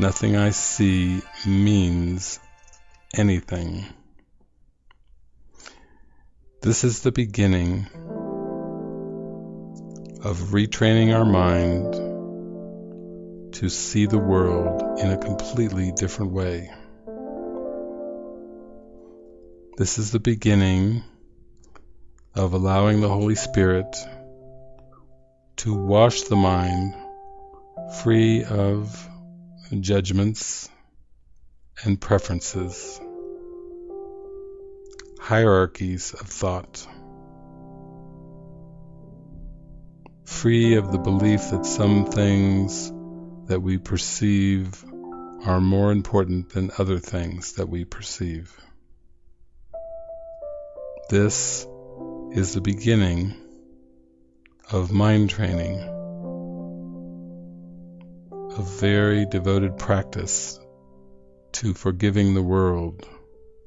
Nothing I see means anything. This is the beginning of retraining our mind to see the world in a completely different way. This is the beginning of allowing the Holy Spirit to wash the mind free of judgments and preferences, hierarchies of thought, free of the belief that some things that we perceive are more important than other things that we perceive. This is the beginning of mind training, a very devoted practice to forgiving the world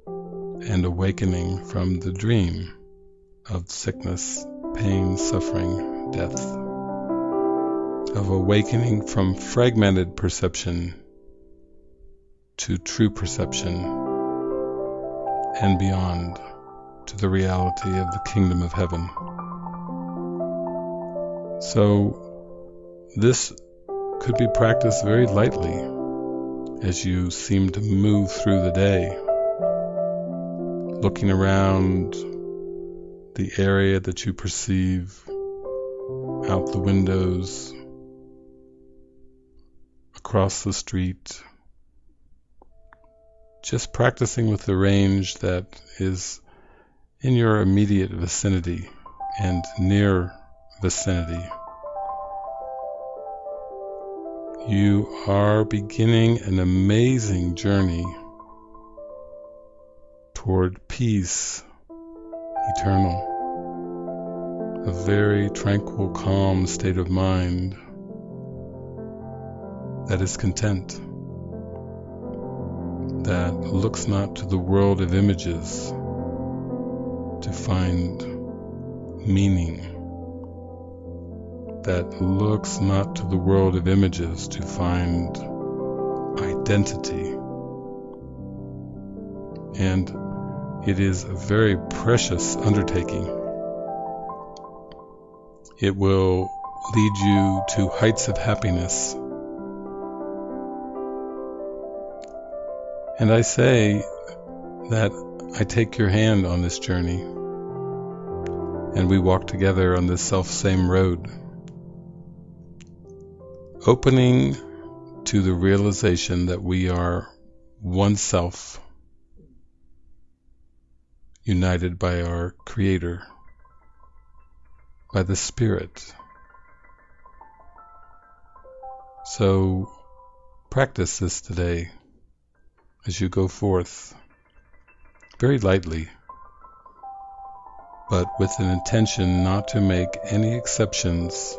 and awakening from the dream of sickness, pain, suffering, death, of awakening from fragmented perception to true perception and beyond to the reality of the kingdom of heaven. So, this could be practiced very lightly as you seem to move through the day, looking around the area that you perceive out the windows, across the street, just practicing with the range that is in your immediate vicinity and near vicinity. You are beginning an amazing journey toward peace eternal, a very tranquil, calm state of mind that is content, that looks not to the world of images to find meaning that looks not to the world of images to find identity. And it is a very precious undertaking. It will lead you to heights of happiness. And I say that I take your hand on this journey, and we walk together on this self same road, opening to the realization that we are one self, united by our Creator, by the Spirit. So practice this today as you go forth very lightly, but with an intention not to make any exceptions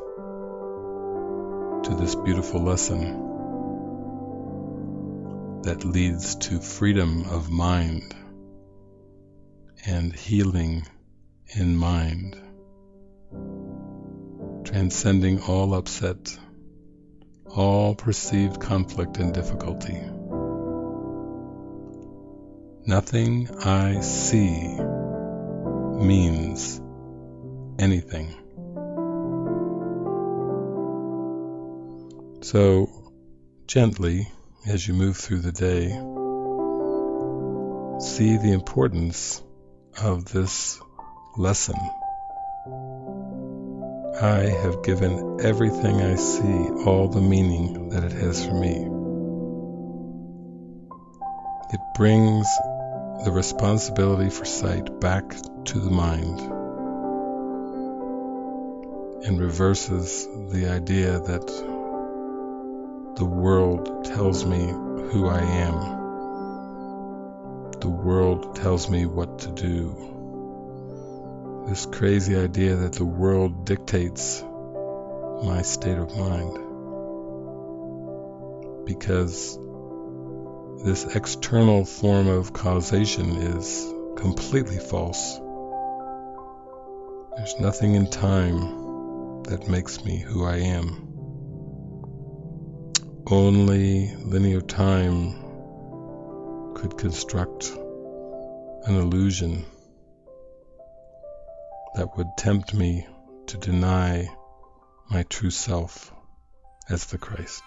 to this beautiful lesson that leads to freedom of mind and healing in mind, transcending all upset, all perceived conflict and difficulty. Nothing I see means anything. So, gently, as you move through the day, see the importance of this lesson. I have given everything I see all the meaning that it has for me. It brings the responsibility for sight back to the mind and reverses the idea that the world tells me who I am. The world tells me what to do. This crazy idea that the world dictates my state of mind. Because this external form of causation is completely false. There's nothing in time that makes me who I am. Only linear time could construct an illusion that would tempt me to deny my true self as the Christ.